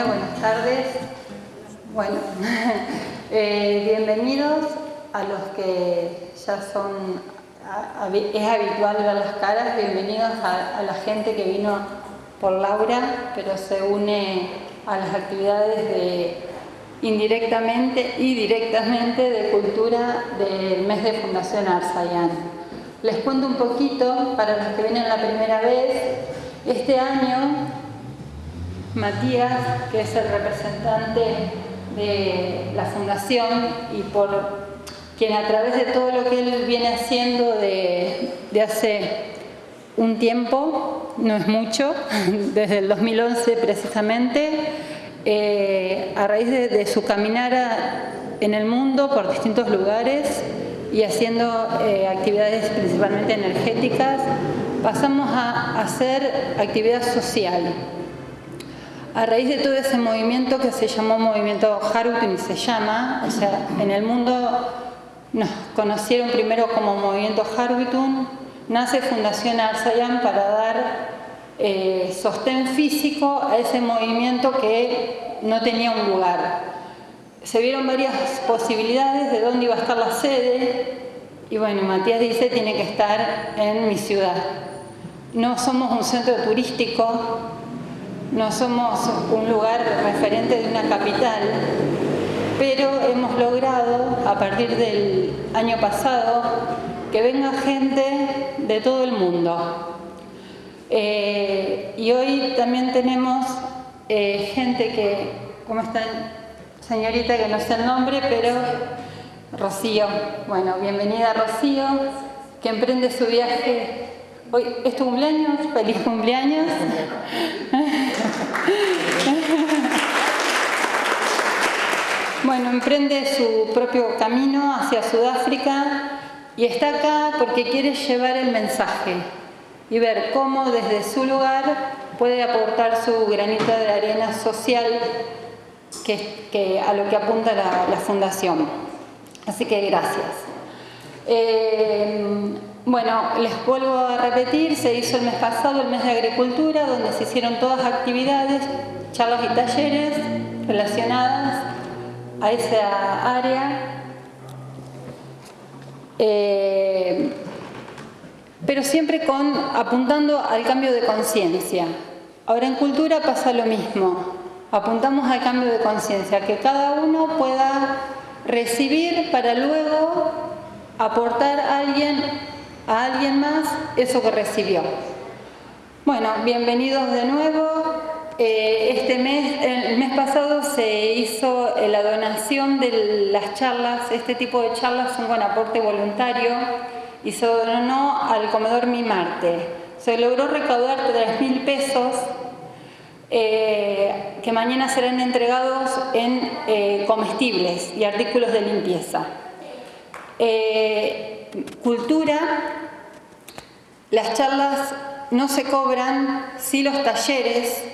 Hola, buenas tardes. Bueno, eh, bienvenidos a los que ya son, es habitual ver las caras, bienvenidos a, la gente que vino por Laura, pero se une a las actividades de indirectamente y directamente de cultura del mes de Fundación Arsayán. Les cuento un poquito, para los que vienen la primera vez, este año Matías, que es el representante de la fundación y por quien a través de todo lo que él viene haciendo de, hace un tiempo, no es mucho, desde el 2011 precisamente, eh, a raíz de, su caminar en el mundo por distintos lugares y haciendo eh, actividades principalmente energéticas, pasamos a hacer actividad social a raíz de todo ese movimiento que se llamó movimiento Harutun, se llama, o sea, en el mundo nos conocieron primero como movimiento Harutun, nace Fundación Arsayam para dar eh, sostén físico a ese movimiento que no tenía un lugar. Se vieron varias posibilidades de dónde iba a estar la sede y bueno, Matías dice tiene que estar en mi ciudad. No somos un centro turístico, no somos un lugar referente de una capital, pero hemos logrado, a partir del año pasado, que venga gente de todo el mundo. Eh, y hoy también tenemos eh, gente que, ¿cómo está? Señorita que no sé el nombre, pero Rocío. Bueno, bienvenida Rocío, que emprende su viaje Hoy es tu cumpleaños, feliz cumpleaños. Bueno, emprende su propio camino hacia Sudáfrica y está acá porque quiere llevar el mensaje y ver cómo desde su lugar puede aportar su granito de arena social que, a lo que apunta la, fundación. Así que gracias. Eh, bueno, les vuelvo a repetir, se hizo el mes pasado, el mes de Agricultura, donde se hicieron todas actividades, charlas y talleres relacionadas a esa área. Eh, pero siempre con, apuntando al cambio de conciencia. Ahora en cultura pasa lo mismo, apuntamos al cambio de conciencia, que cada uno pueda recibir para luego aportar a alguien a alguien más eso que recibió. Bueno, bienvenidos de nuevo. Eh, este mes, el mes pasado se hizo eh, la donación de las charlas, este tipo de charlas son con aporte voluntario y se donó al comedor Mi Marte. Se logró recaudar 3 mil pesos eh, que mañana serán entregados en comestibles y artículos de limpieza. cultura las charlas no se cobran, sí los talleres,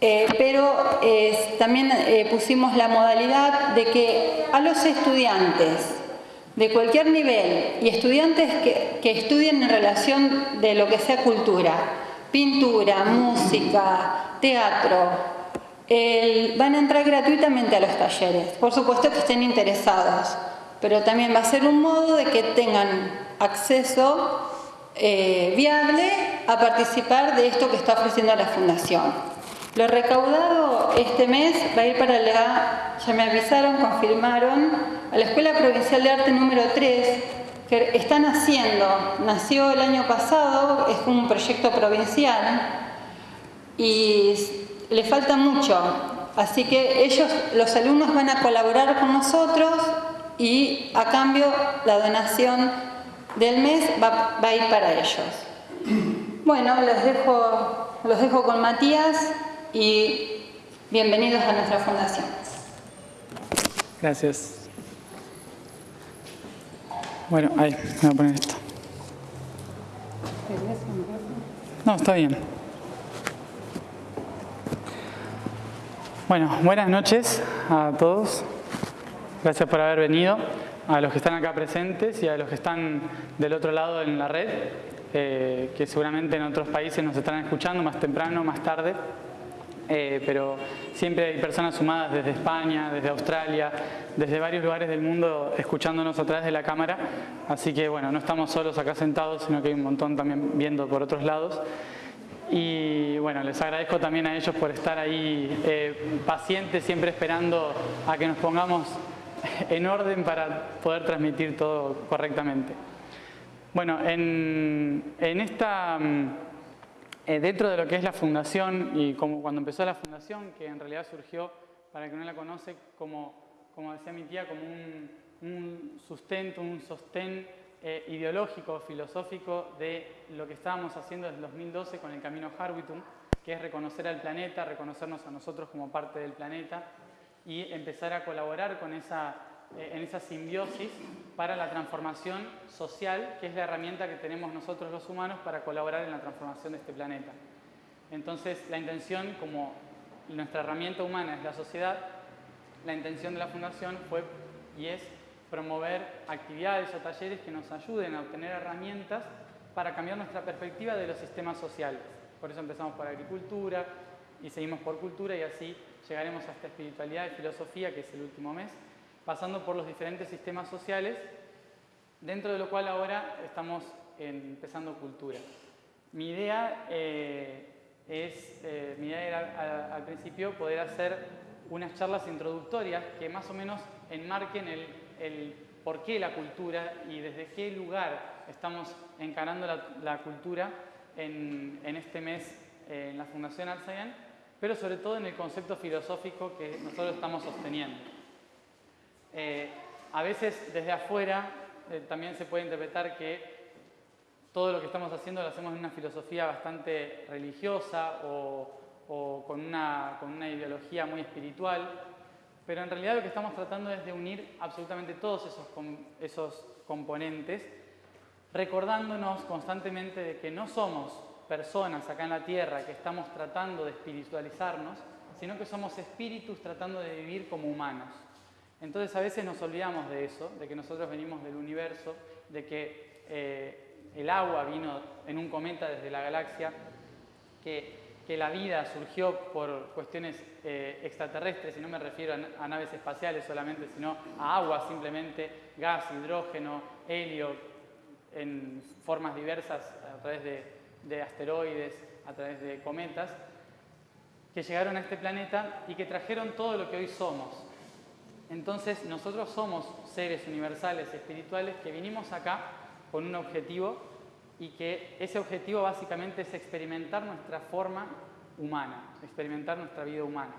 eh, pero eh, también eh, pusimos la modalidad de que a los estudiantes de cualquier nivel y estudiantes que, estudien en relación de lo que sea cultura, pintura, música, teatro, van a entrar gratuitamente a los talleres. Por supuesto que estén interesados, pero también va a ser un modo de que tengan acceso viable a participar de esto que está ofreciendo la Fundación. Lo recaudado este mes va a ir para la, ya me avisaron, confirmaron, a la Escuela Provincial de Arte número 3, que están haciendo, nació el año pasado, es un proyecto provincial y le falta mucho, así que ellos, los alumnos van a colaborar con nosotros y a cambio la donación del mes va, a ir para ellos. Bueno, los dejo, los dejo con Matías y bienvenidos a nuestra fundación. Gracias. Bueno, ahí, voy a poner esto. No, está bien. Bueno, buenas noches a todos. Gracias por haber venido a los que están acá presentes y a los que están del otro lado en la red, eh, que seguramente en otros países nos estarán escuchando más temprano, más tarde. Eh, pero siempre hay personas sumadas desde España, desde Australia, desde varios lugares del mundo escuchándonos a través de la cámara, así que bueno, no estamos solos acá sentados, sino que hay un montón también viendo por otros lados. Y bueno, les agradezco también a ellos por estar ahí eh, pacientes, siempre esperando a que nos pongamos en orden para poder transmitir todo correctamente. Bueno, en, esta, mm, eh, dentro de lo que es la fundación y como cuando empezó la fundación, que en realidad surgió, para el que no la conoce, como, como decía mi tía, como un, sustento, un sostén eh, ideológico, filosófico de lo que estábamos haciendo desde el 2012 con el Camino Harwitum, que es reconocer al planeta, reconocernos a nosotros como parte del planeta y empezar a colaborar con esa, en esa simbiosis para la transformación social, que es la herramienta que tenemos nosotros los humanos para colaborar en la transformación de este planeta. Entonces, la intención, como nuestra herramienta humana es la sociedad, la intención de la Fundación fue y es promover actividades o talleres que nos ayuden a obtener herramientas para cambiar nuestra perspectiva de los sistemas sociales. Por eso empezamos por agricultura y seguimos por cultura y así llegaremos a esta espiritualidad y filosofía que es el último mes, pasando por los diferentes sistemas sociales, dentro de lo cual ahora estamos empezando cultura. Mi idea eh, es, eh, mi idea era al principio poder hacer unas charlas introductorias que más o menos enmarquen el el por qué la cultura y desde qué lugar estamos encarando la, cultura en, este mes eh, en la Fundación Alzayan, pero sobre todo en el concepto filosófico que nosotros estamos sosteniendo. Eh, a veces desde afuera eh, también se puede interpretar que todo lo que estamos haciendo lo hacemos en una filosofía bastante religiosa o, con, una, ideología muy espiritual, pero en realidad lo que estamos tratando es de unir absolutamente todos esos componentes, recordándonos constantemente de que no somos personas acá en la Tierra que estamos tratando de espiritualizarnos, sino que somos espíritus tratando de vivir como humanos. Entonces a veces nos olvidamos de eso, de que nosotros venimos del universo, de que eh, el agua vino en un cometa desde la galaxia, que la vida surgió por cuestiones eh, extraterrestres, y no me refiero a, naves espaciales solamente, sino a agua simplemente, gas, hidrógeno, helio, en formas diversas a través de, asteroides, a través de cometas, que llegaron a este planeta y que trajeron todo lo que hoy somos. Entonces nosotros somos seres universales, espirituales, que vinimos acá con un objetivo y que ese objetivo básicamente es experimentar nuestra forma humana, experimentar nuestra vida humana.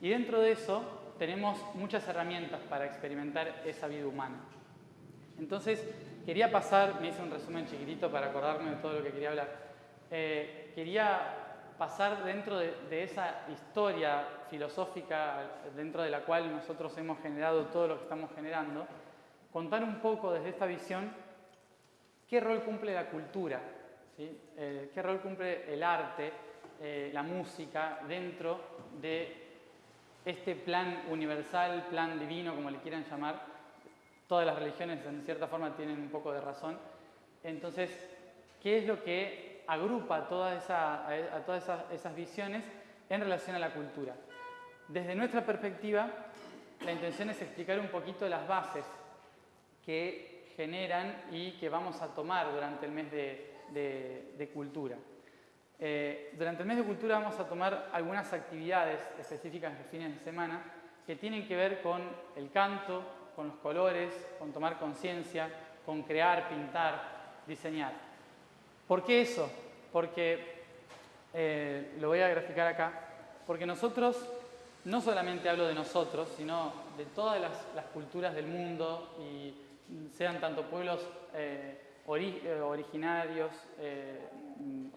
Y dentro de eso tenemos muchas herramientas para experimentar esa vida humana. Entonces, quería pasar, me hice un resumen chiquitito para acordarme de todo lo que quería hablar, eh, quería pasar dentro de, de, esa historia filosófica dentro de la cual nosotros hemos generado todo lo que estamos generando, contar un poco desde esta visión ¿Qué rol cumple la cultura? Eh, ¿Qué rol cumple el arte, eh, la música dentro de este plan universal, plan divino, como le quieran llamar? Todas las religiones en cierta forma tienen un poco de razón. Entonces, ¿qué es lo que agrupa esa, a todas esas visiones en relación a la cultura? Desde nuestra perspectiva, la intención es explicar un poquito las bases que generan y que vamos a tomar durante el mes de, cultura. Eh, durante el mes de cultura vamos a tomar algunas actividades específicas de fines de semana que tienen que ver con el canto, con los colores, con tomar conciencia, con crear, pintar, diseñar. ¿Por qué eso? Porque, eh, lo voy a graficar acá, porque nosotros, no solamente hablo de nosotros, sino de todas las, culturas del mundo y sean tanto pueblos eh, eh, originarios eh,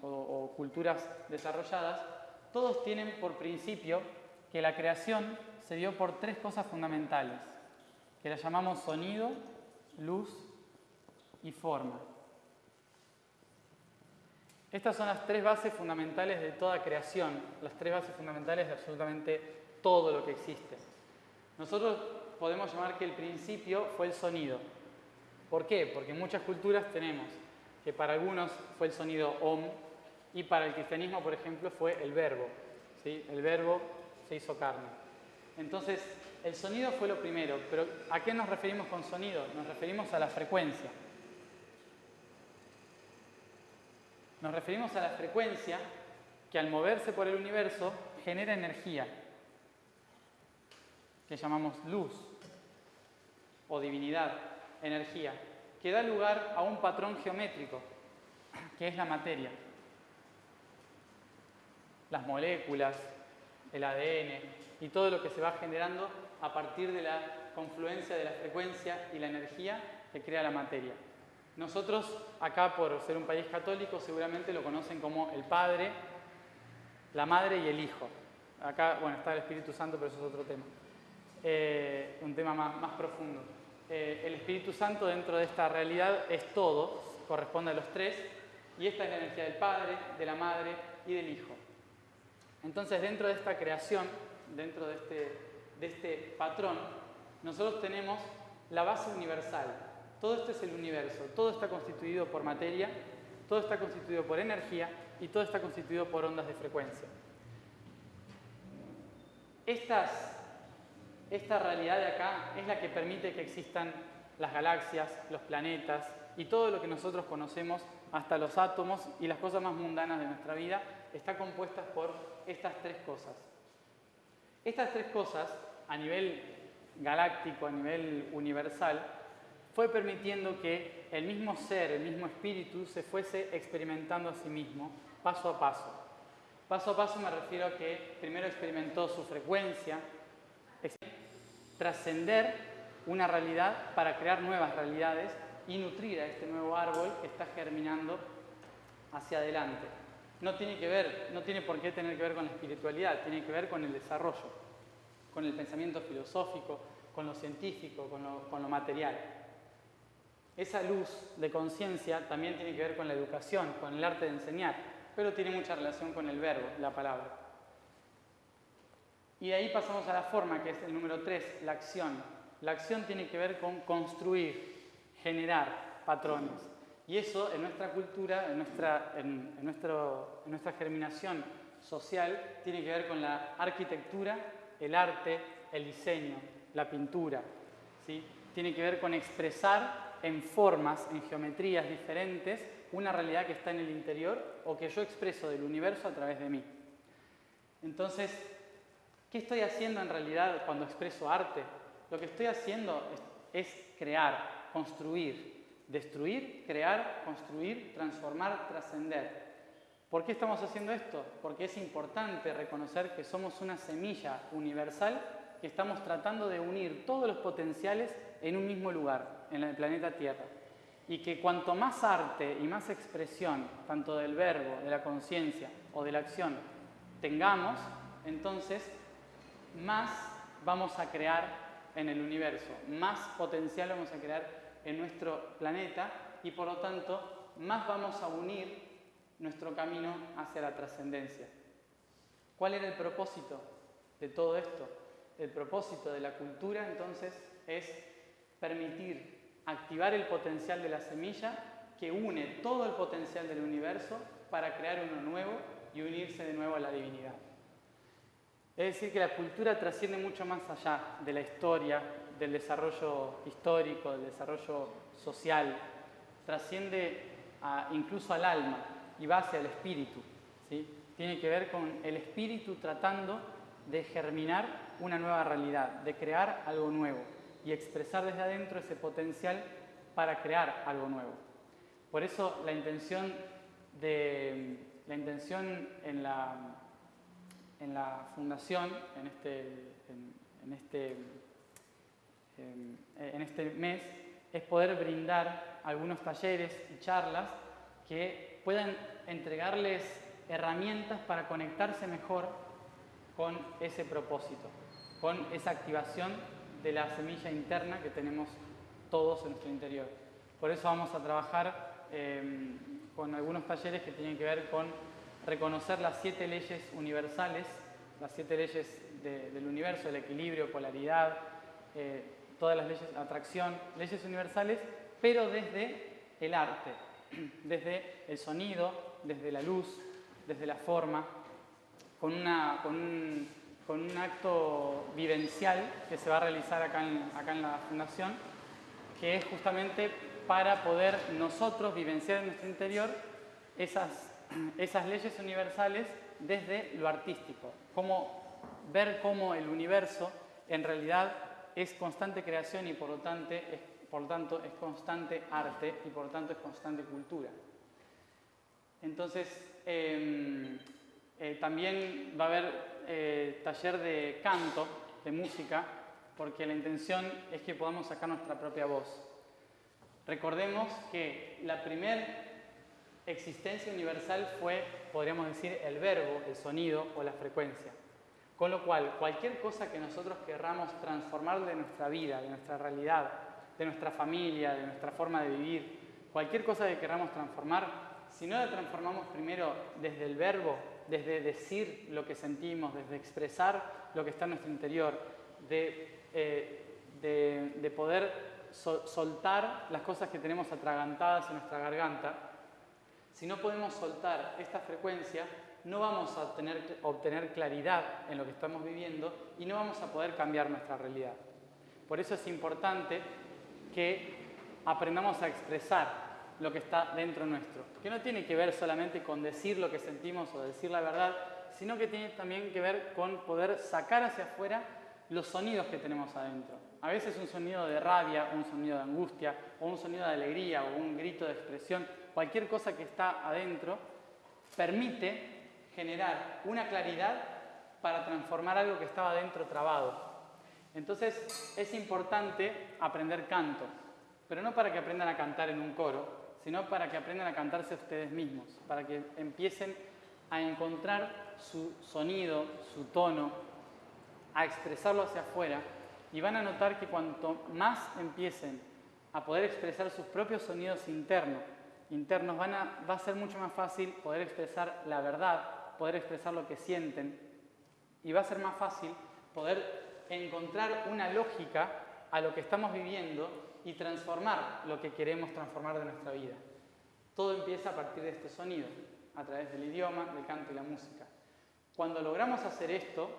o, culturas desarrolladas, todos tienen por principio que la creación se dio por tres cosas fundamentales, que las llamamos sonido, luz y forma. Estas son las tres bases fundamentales de toda creación, las tres bases fundamentales de absolutamente todo lo que existe. Nosotros podemos llamar que el principio fue el sonido, ¿Por qué? Porque en muchas culturas tenemos que para algunos fue el sonido om y para el cristianismo, por ejemplo, fue el verbo. ¿sí? El verbo se hizo carne. Entonces, el sonido fue lo primero, pero ¿a qué nos referimos con sonido? Nos referimos a la frecuencia. Nos referimos a la frecuencia que al moverse por el universo genera energía, que llamamos luz o divinidad, energía, que da lugar a un patrón geométrico, que es la materia. Las moléculas, el ADN y todo lo que se va generando a partir de la confluencia de la frecuencia y la energía que crea la materia. Nosotros acá, por ser un país católico, seguramente lo conocen como el Padre, la Madre y el Hijo. Acá, bueno, está el Espíritu Santo, pero eso es otro tema. Eh, un tema más, profundo. Eh, el Espíritu Santo dentro de esta realidad es todo, corresponde a los tres, y esta es la energía del Padre, de la Madre y del Hijo. Entonces, dentro de esta creación, dentro de este, de este patrón, nosotros tenemos la base universal. Todo esto es el universo, todo está constituido por materia, todo está constituido por energía y todo está constituido por ondas de frecuencia. Estas, esta realidad de acá es la que permite que existan las galaxias, los planetas y todo lo que nosotros conocemos, hasta los átomos y las cosas más mundanas de nuestra vida, está compuesta por estas tres cosas. Estas tres cosas, a nivel galáctico, a nivel universal, fue permitiendo que el mismo ser, el mismo espíritu, se fuese experimentando a sí mismo, paso a paso. Paso a paso me refiero a que primero experimentó su frecuencia, trascender una realidad para crear nuevas realidades y nutrir a este nuevo árbol que está germinando hacia adelante no tiene que ver, no tiene por qué tener que ver con la espiritualidad, tiene que ver con el desarrollo, con el pensamiento filosófico, con lo científico, con lo, con lo material. Esa luz de conciencia también tiene que ver con la educación, con el arte de enseñar, pero tiene mucha relación con el verbo, la palabra. Y de ahí pasamos a la forma, que es el número 3, la acción. La acción tiene que ver con construir, generar patrones. Y eso en nuestra cultura, en nuestra, en, nuestro, en nuestra germinación social, tiene que ver con la arquitectura, el arte, el diseño, la pintura. ¿sí? Tiene que ver con expresar en formas, en geometrías diferentes, una realidad que está en el interior o que yo expreso del universo a través de mí. Entonces, ¿qué estoy haciendo en realidad cuando expreso arte? Lo que estoy haciendo es, es crear, construir, Destruir, crear, construir, transformar, trascender. ¿Por qué estamos haciendo esto? Porque es importante reconocer que somos una semilla universal que estamos tratando de unir todos los potenciales en un mismo lugar, en el planeta Tierra. Y que cuanto más arte y más expresión, tanto del verbo, de la conciencia o de la acción, tengamos, entonces más vamos a crear en el universo, más potencial vamos a crear en nuestro planeta y por lo tanto más vamos a unir nuestro camino hacia la trascendencia. ¿Cuál era el propósito de todo esto? El propósito de la cultura entonces es permitir activar el potencial de la semilla que une todo el potencial del universo para crear uno nuevo y unirse de nuevo a la divinidad. Es decir, que la cultura trasciende mucho más allá de la historia, del desarrollo histórico, del desarrollo social, trasciende incluso al alma y va hacia el espíritu. ¿sí? Tiene que ver con el espíritu tratando de germinar una nueva realidad, de crear algo nuevo y expresar desde adentro ese potencial para crear algo nuevo. Por eso la intención, de, la intención en, la, la fundación, en este, en este este mes es poder brindar algunos talleres y charlas que puedan entregarles herramientas para conectarse mejor con ese propósito, con esa activación de la semilla interna que tenemos todos en nuestro interior. Por eso vamos a trabajar em, con algunos talleres que tienen que ver con reconocer las siete leyes universales, las siete leyes del universo, el equilibrio, polaridad, eh, todas las leyes atracción, leyes universales, pero desde el arte, desde el sonido, desde la luz, desde la forma, con, una, con, un, con, un, acto vivencial que se va a realizar acá en, acá en la Fundación, que es justamente para poder nosotros vivenciar en nuestro interior esas, esas leyes universales desde lo artístico, cómo, ver cómo el universo en realidad es constante creación y por lo tanto es, por tanto, es constante arte y por lo tanto es constante cultura. Entonces, em, eh, también va a haber eh, taller de canto, de música, porque la intención es que podamos sacar nuestra propia voz. Recordemos que la primera existencia universal fue, podríamos decir, el verbo, el sonido o la frecuencia. Con lo cual, cualquier cosa que nosotros querramos transformar de nuestra vida, de nuestra realidad, de nuestra familia, de nuestra forma de vivir, cualquier cosa que querramos transformar, si no la transformamos primero desde el verbo, desde decir lo que sentimos, desde expresar lo que está en nuestro interior, de, eh, poder soltar las cosas que tenemos atragantadas en nuestra garganta, si no podemos soltar esta frecuencia, no vamos a obtener, claridad en lo que estamos viviendo y no vamos a poder cambiar nuestra realidad. Por eso es importante que aprendamos a expresar lo que está dentro nuestro, que no tiene que ver solamente con decir lo que sentimos o decir la verdad, sino que tiene también que ver con poder sacar hacia afuera los sonidos que tenemos adentro. A veces un sonido de rabia, un sonido de angustia, o un sonido de alegría, o un grito de expresión, cualquier cosa que está adentro, permite generar una claridad para transformar algo que estaba dentro trabado. Entonces es importante aprender canto, pero no para que aprendan a cantar en un coro, sino para que aprendan a cantarse ustedes mismos, para que empiecen a encontrar su sonido, su tono, a expresarlo hacia afuera y van a notar que cuanto más empiecen a poder expresar sus propios sonidos internos, internos va a ser mucho más fácil poder expresar la verdad poder expresar lo que sienten y va a ser más fácil poder encontrar una lógica a lo que estamos viviendo y transformar lo que queremos transformar de nuestra vida. Todo empieza a partir de este sonido, a través del idioma, del canto y la música. Cuando logramos hacer esto,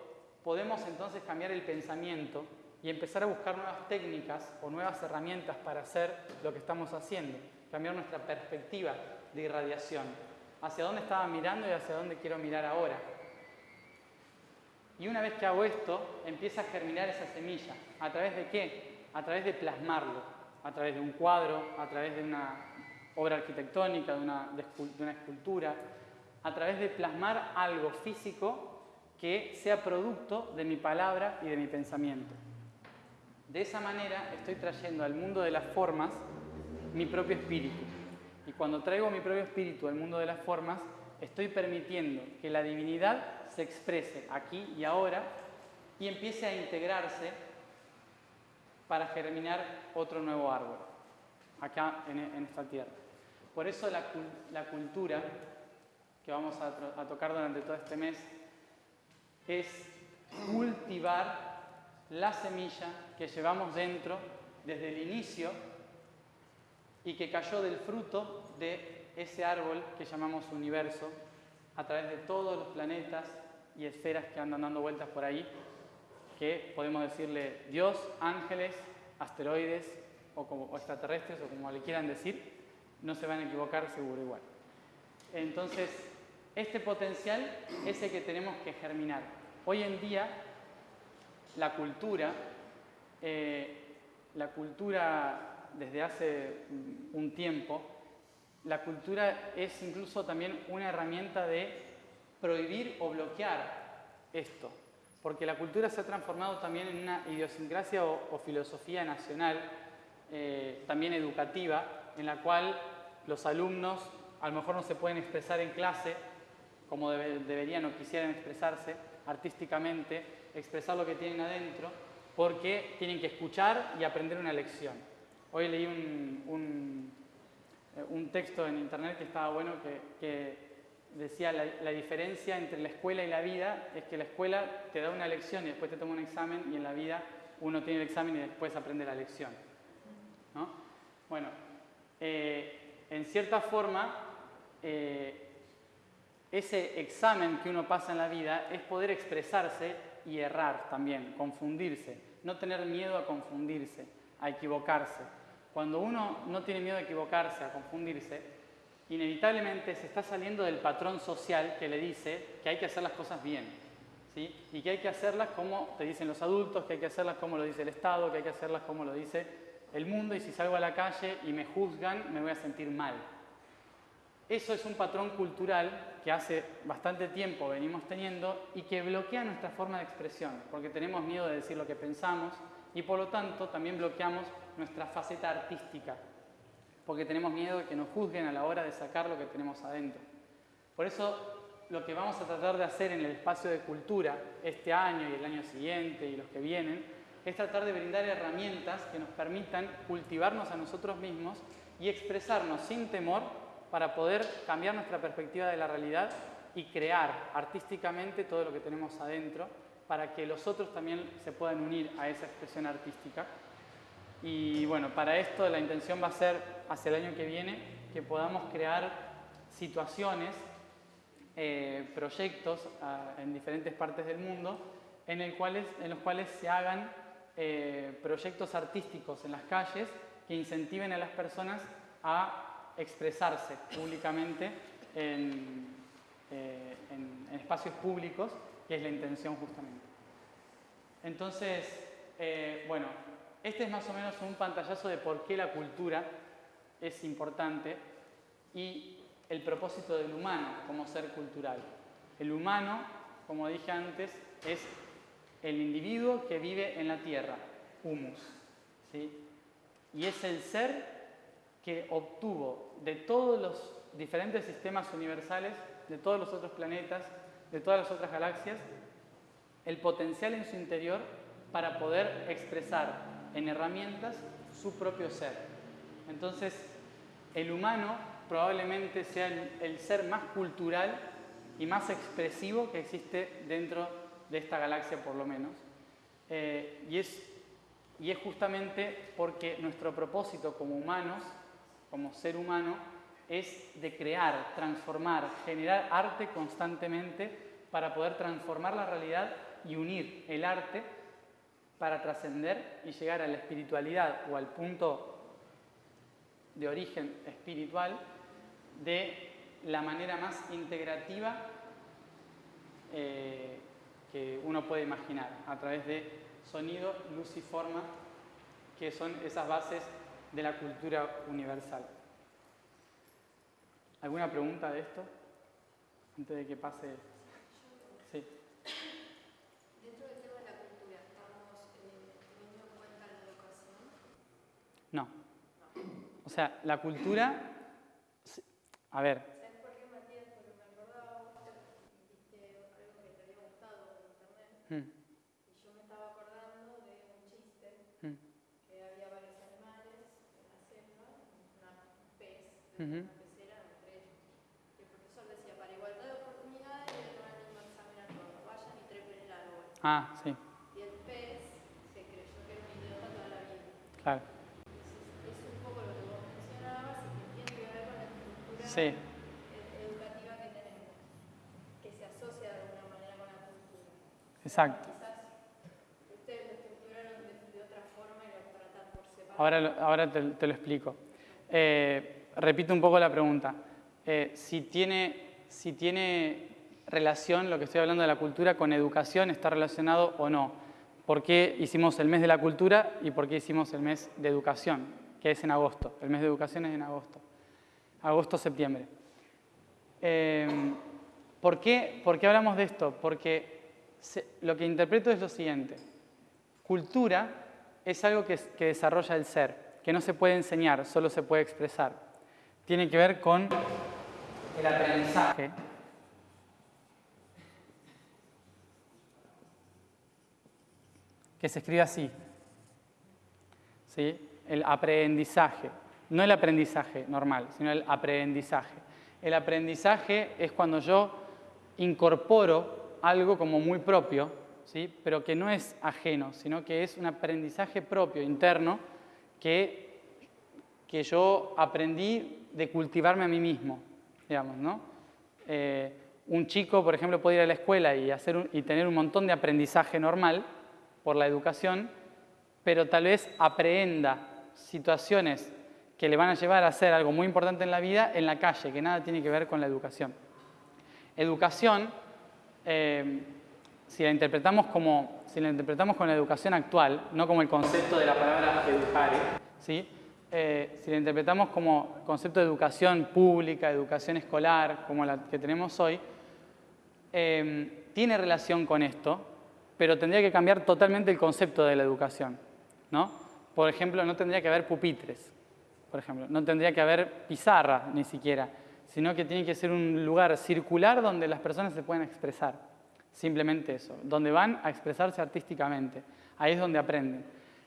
podemos entonces cambiar el pensamiento y empezar a buscar nuevas técnicas o nuevas herramientas para hacer lo que estamos haciendo, cambiar nuestra perspectiva de irradiación hacia dónde estaba mirando y hacia dónde quiero mirar ahora. Y una vez que hago esto, empieza a germinar esa semilla. ¿A través de qué? A través de plasmarlo, a través de un cuadro, a través de una obra arquitectónica, de una, de una escultura, a través de plasmar algo físico que sea producto de mi palabra y de mi pensamiento. De esa manera estoy trayendo al mundo de las formas mi propio espíritu. Y cuando traigo mi propio espíritu al mundo de las formas, estoy permitiendo que la divinidad se exprese aquí y ahora y empiece a integrarse para germinar otro nuevo árbol, acá en, esta tierra. Por eso la, cultura que vamos a, a tocar durante todo este mes es cultivar la semilla que llevamos dentro desde el inicio y que cayó del fruto de ese árbol que llamamos universo a través de todos los planetas y esferas que andan dando vueltas por ahí, que podemos decirle Dios, ángeles, asteroides o, extraterrestres o como le quieran decir, no se van a equivocar seguro igual. Entonces, este potencial es el que tenemos que germinar. Hoy en día, la cultura, eh, la cultura desde hace un tiempo, la cultura es incluso también una herramienta de prohibir o bloquear esto, porque la cultura se ha transformado también en una idiosincrasia o, filosofía nacional, eh, también educativa, en la cual los alumnos a lo mejor no se pueden expresar en clase como deberían o quisieran expresarse artísticamente, expresar lo que tienen adentro, porque tienen que escuchar y aprender una lección. Hoy leí un, un, texto en internet que estaba bueno que, decía la, la, diferencia entre la escuela y la vida es que la escuela te da una lección y después te toma un examen y en la vida uno tiene el examen y después aprende la lección. ¿no? Bueno, eh, en cierta forma, eh, ese examen que uno pasa en la vida es poder expresarse y errar también, confundirse, no tener miedo a confundirse, a equivocarse. Cuando uno no tiene miedo a equivocarse, a confundirse, inevitablemente se está saliendo del patrón social que le dice que hay que hacer las cosas bien. ¿sí? Y que hay que hacerlas como te dicen los adultos, que hay que hacerlas como lo dice el Estado, que hay que hacerlas como lo dice el mundo, y si salgo a la calle y me juzgan, me voy a sentir mal. Eso es un patrón cultural que hace bastante tiempo venimos teniendo y que bloquea nuestra forma de expresión, porque tenemos miedo de decir lo que pensamos y por lo tanto también bloqueamos nuestra faceta artística, porque tenemos miedo de que nos juzguen a la hora de sacar lo que tenemos adentro. Por eso lo que vamos a tratar de hacer en el espacio de cultura este año y el año siguiente y los que vienen es tratar de brindar herramientas que nos permitan cultivarnos a nosotros mismos y expresarnos sin temor para poder cambiar nuestra perspectiva de la realidad y crear artísticamente todo lo que tenemos adentro para que los otros también se puedan unir a esa expresión artística. Y bueno, para esto la intención va a ser hacia el año que viene que podamos crear situaciones, eh, proyectos ah, en diferentes partes del mundo en, en los cuales se hagan eh, proyectos artísticos en las calles que incentiven a las personas a expresarse públicamente en, eh, espacios públicos, que es la intención justamente. Entonces, bueno, este es más o menos un pantallazo de por qué la cultura es importante y el propósito del humano como ser cultural. El humano, como dije antes, es el individuo que vive en la tierra, humus. ¿sí? Y es el ser que obtuvo de todos los diferentes sistemas universales, de todos los otros planetas, de todas las otras galaxias, el potencial en su interior para poder expresar en herramientas su propio ser. Entonces, el humano probablemente sea el, ser más cultural y más expresivo que existe dentro de esta galaxia por lo menos. Eh, y, es, y es justamente porque nuestro propósito como humanos como ser humano es de crear, transformar, generar arte constantemente para poder transformar la realidad y unir el arte para trascender y llegar a la espiritualidad o al punto de origen espiritual de la manera más integrativa eh, que uno puede imaginar, a través de sonido, luz y forma, que son esas bases de la cultura universal. ¿Alguna pregunta de esto? Antes de que pase. Sí. Dentro del tema de la cultura, ¿estamos eh, teniendo en cuenta la educación? No. O sea, la cultura. A ver. ¿Sabes por qué, Matías? Porque me acordaba, algo que te había gustado en internet. Mm. Y yo me estaba acordando de un chiste. Mm. una pecera entre ellos. Y el profesor decía, para igualdad de oportunidades, le dan el mismo examen a todos, vayan y trepen el árbol. Ah, sí. Y el pez se creyó que era un idiota toda la vida. Claro. Es, es un poco lo que vos mencionabas y que tiene que ver con la estructura sí. educativa que tenemos, que se asocia de alguna manera con la cultura. Exacto. Quizás ustedes lo estructuraron de, de, otra forma y lo tratan por separado. Ahora, ahora te, te lo explico. Eh, repito un poco la pregunta. Eh, si, tiene, si tiene relación lo que estoy hablando de la cultura con educación, ¿está relacionado o no? ¿Por qué hicimos el mes de la cultura y por qué hicimos el mes de educación, que es en agosto? El mes de educación es en agosto. Agosto-septiembre. Eh, ¿por, qué, ¿Por qué hablamos de esto? Porque lo que interpreto es lo siguiente. Cultura es algo que, que desarrolla el ser, que no se puede enseñar, solo se puede expresar tiene que ver con el aprendizaje. Que se escribe así. ¿Sí? El aprendizaje. No el aprendizaje normal, sino el aprendizaje. El aprendizaje es cuando yo incorporo algo como muy propio, ¿sí? pero que no es ajeno, sino que es un aprendizaje propio, interno, que, que yo aprendí de cultivarme a mí mismo, digamos, ¿no? Eh, un chico, por ejemplo, puede ir a la escuela y, hacer y tener un montón de aprendizaje normal por la educación, pero tal vez aprenda situaciones que le van a llevar a hacer algo muy importante en la vida en la calle, que nada tiene que ver con la educación. Educación, eh, si, la interpretamos como, si la interpretamos con la educación actual, no como el concepto de la palabra educare, ¿sí? Eh, si la interpretamos como concepto de educación pública, educación escolar, como la que tenemos hoy, eh, tiene relación con esto, pero tendría que cambiar totalmente el concepto de la educación. ¿no? Por ejemplo, no tendría que haber pupitres, por ejemplo, no tendría que haber pizarra ni siquiera, sino que tiene que ser un lugar circular donde las personas se puedan expresar. Simplemente eso, donde van a expresarse artísticamente. Ahí es donde aprenden.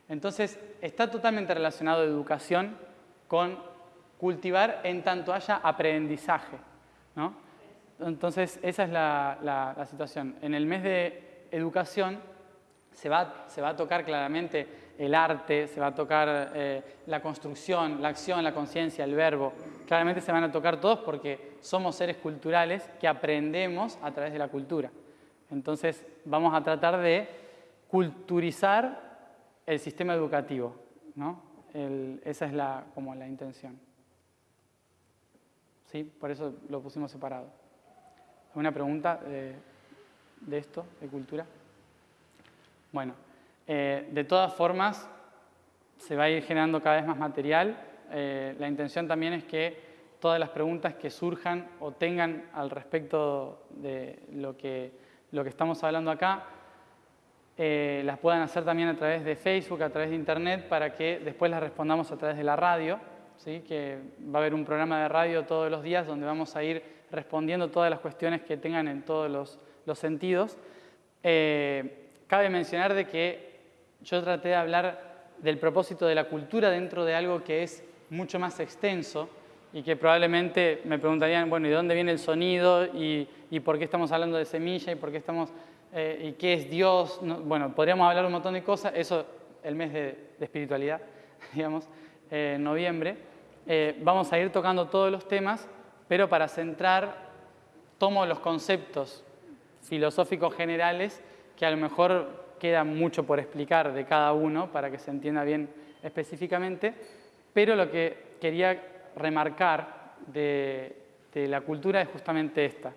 Entonces, está totalmente relacionado educación con cultivar en tanto haya aprendizaje. ¿no? Entonces, esa es la, situación. En el mes de educación se va, se va a tocar claramente el arte, se va a tocar eh, la construcción, la acción, la conciencia, el verbo. Claramente se van a tocar todos porque somos seres culturales que aprendemos a través de la cultura. Entonces vamos a tratar de culturizar el sistema educativo. ¿no? esa es la, como la intención. ¿Sí? Por eso lo pusimos separado. ¿Alguna pregunta de, de esto, de cultura? Bueno, eh, de todas formas, se va a ir generando cada vez más material. Eh, la intención también es que todas las preguntas que surjan o tengan al respecto de lo que, lo que estamos hablando acá, eh, las puedan hacer también a través de Facebook, a través de Internet, para que después las respondamos a través de la radio, ¿sí? que va a haber un programa de radio todos los días donde vamos a ir respondiendo todas las cuestiones que tengan en todos los, los sentidos. cabe mencionar de que yo traté de hablar del propósito de la cultura dentro de algo que es mucho más extenso y que probablemente me preguntarían, bueno, ¿y dónde viene el sonido? ¿Y, por qué estamos hablando de semilla? ¿Y por qué estamos, eh, y qué es Dios? bueno, podríamos hablar un montón de cosas, eso el mes de, espiritualidad, digamos, eh, en noviembre. Eh, vamos a ir tocando todos los temas, pero para centrar, tomo los conceptos filosóficos generales que a lo mejor queda mucho por explicar de cada uno para que se entienda bien específicamente, pero lo que quería remarcar de, la cultura es justamente esta,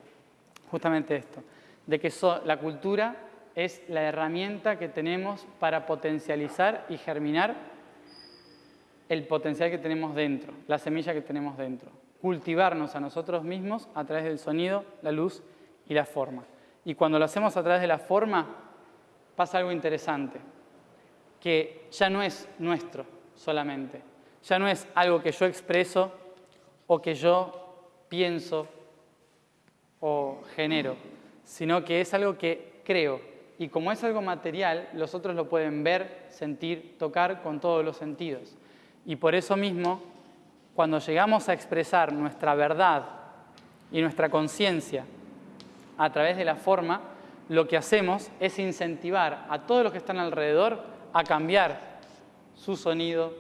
justamente esto, de que la cultura es la herramienta que tenemos para potencializar y germinar el potencial que tenemos dentro, la semilla que tenemos dentro. Cultivarnos a nosotros mismos a través del sonido, la luz y la forma. Y cuando lo hacemos a través de la forma, pasa algo interesante, que ya no es nuestro solamente, ya no es algo que yo expreso o que yo pienso o genero, sino que es algo que creo. Y como es algo material, los otros lo pueden ver, sentir, tocar con todos los sentidos. Y por eso mismo, cuando llegamos a expresar nuestra verdad y nuestra conciencia a través de la forma, lo que hacemos es incentivar a todos los que están alrededor a cambiar su sonido,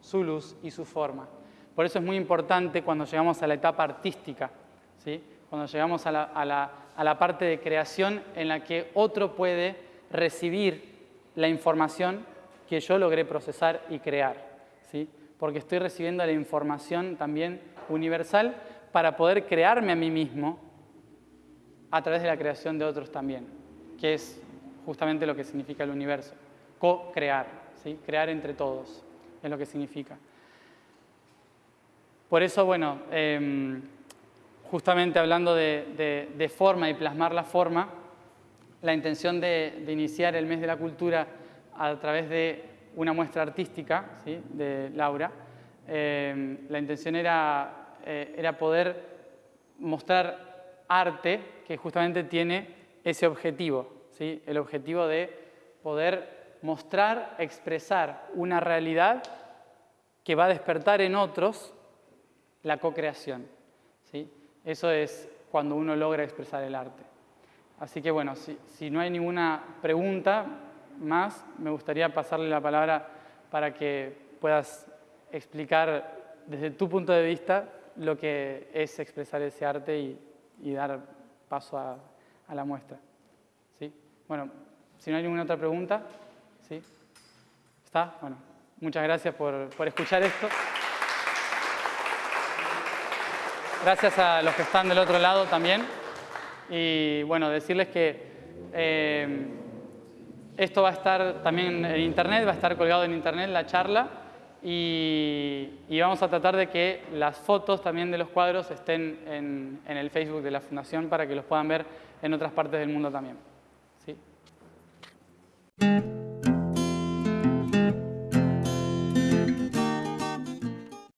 su luz y su forma. Por eso es muy importante cuando llegamos a la etapa artística, ¿sí? cuando llegamos a la, parte de creación en la que otro puede recibir la información que yo logré procesar y crear. ¿sí? Porque estoy recibiendo la información también universal para poder crearme a mí mismo a través de la creación de otros también, que es justamente lo que significa el universo. Co-crear, ¿sí? crear entre todos, es lo que significa. Por eso, bueno, em, justamente hablando de, forma y plasmar la forma, la intención de, iniciar el mes de la cultura a través de una muestra artística ¿sí? de Laura, em, la intención era, eh, era poder mostrar arte que justamente tiene ese objetivo, ¿sí? el objetivo de poder mostrar, expresar una realidad que va a despertar en otros la co-creación. ¿sí? Eso es cuando uno logra expresar el arte. Así que bueno, si, si, no hay ninguna pregunta más, me gustaría pasarle la palabra para que puedas explicar desde tu punto de vista lo que es expresar ese arte y, y dar paso a, la muestra. ¿Sí? Bueno, si no hay ninguna otra pregunta, ¿sí? ¿Está? Bueno, muchas gracias por, por escuchar esto. Gracias a los que están del otro lado también. Y bueno, decirles que eh, esto va a estar también en internet, va a estar colgado en internet la charla y, vamos a tratar de que las fotos también de los cuadros estén en el Facebook de la Fundación para que los puedan ver en otras partes del mundo también.